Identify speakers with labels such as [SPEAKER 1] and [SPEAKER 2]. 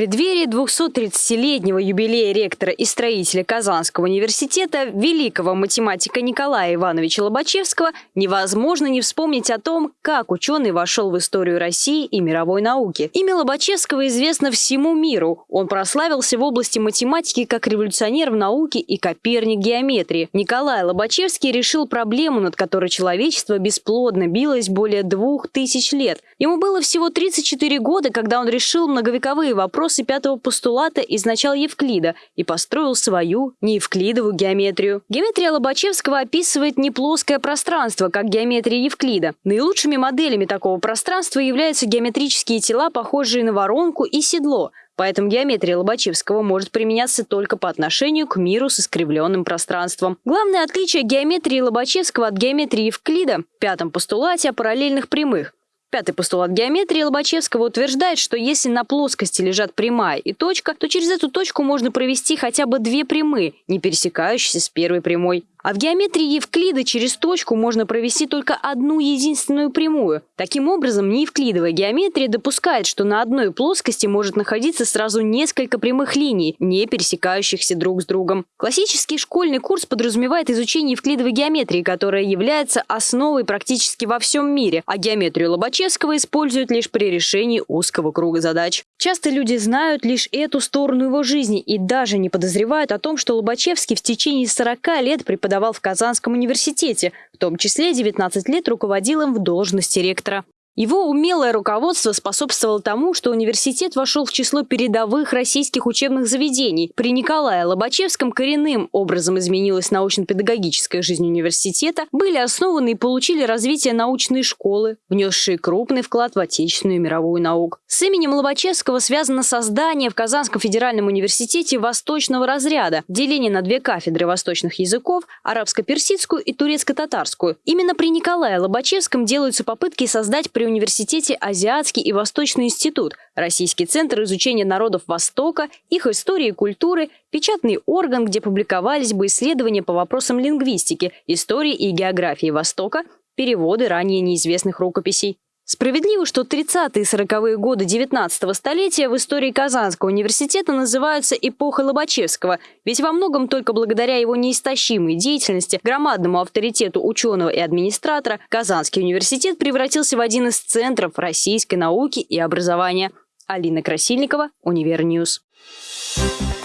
[SPEAKER 1] преддверии 230-летнего юбилея ректора и строителя Казанского университета, великого математика Николая Ивановича Лобачевского, невозможно не вспомнить о том, как ученый вошел в историю России и мировой науки. Имя Лобачевского известно всему миру. Он прославился в области математики как революционер в науке и коперник геометрии. Николай Лобачевский решил проблему, над которой человечество бесплодно билось более двух тысяч лет. Ему было всего 34 года, когда он решил многовековые вопросы вопросы пятого постулата из начала Евклида и построил свою неевклидовую геометрию. Геометрия Лобачевского описывает не плоское пространство, как геометрия Евклида. Наилучшими моделями такого пространства являются геометрические тела, похожие на воронку и седло, Поэтому геометрия Лобачевского может применяться только по отношению к миру с искривленным пространством. Главное отличие геометрии Лобачевского от геометрии Евклида в пятом постулате о параллельных прямых. Пятый постулат геометрии Лобачевского утверждает, что если на плоскости лежат прямая и точка, то через эту точку можно провести хотя бы две прямые, не пересекающиеся с первой прямой. А в геометрии Евклида через точку можно провести только одну единственную прямую. Таким образом, неевклидовая геометрия допускает, что на одной плоскости может находиться сразу несколько прямых линий, не пересекающихся друг с другом. Классический школьный курс подразумевает изучение евклидовой геометрии, которая является основой практически во всем мире, а геометрию Лобачевского используют лишь при решении узкого круга задач. Часто люди знают лишь эту сторону его жизни и даже не подозревают о том, что Лобачевский в течение 40 лет преподавал в Казанском университете, в том числе 19 лет руководил им в должности ректора. Его умелое руководство способствовало тому, что университет вошел в число передовых российских учебных заведений. При Николае Лобачевском коренным образом изменилась научно-педагогическая жизнь университета, были основаны и получили развитие научные школы, внесшие крупный вклад в отечественную и мировую науку. С именем Лобачевского связано создание в Казанском федеральном университете восточного разряда, деление на две кафедры восточных языков, арабско-персидскую и турецко-татарскую. Именно при Николае Лобачевском делаются попытки создать при университете Азиатский и Восточный институт, Российский центр изучения народов Востока, их истории и культуры, печатный орган, где публиковались бы исследования по вопросам лингвистики, истории и географии Востока, переводы ранее неизвестных рукописей. Справедливо, что 30-е и 40-е годы 19 столетия в истории Казанского университета называются эпохой Лобачевского, ведь во многом только благодаря его неистощимой деятельности, громадному авторитету ученого и администратора, Казанский университет превратился в один из центров российской науки и образования. Алина Красильникова, Univer News. Thank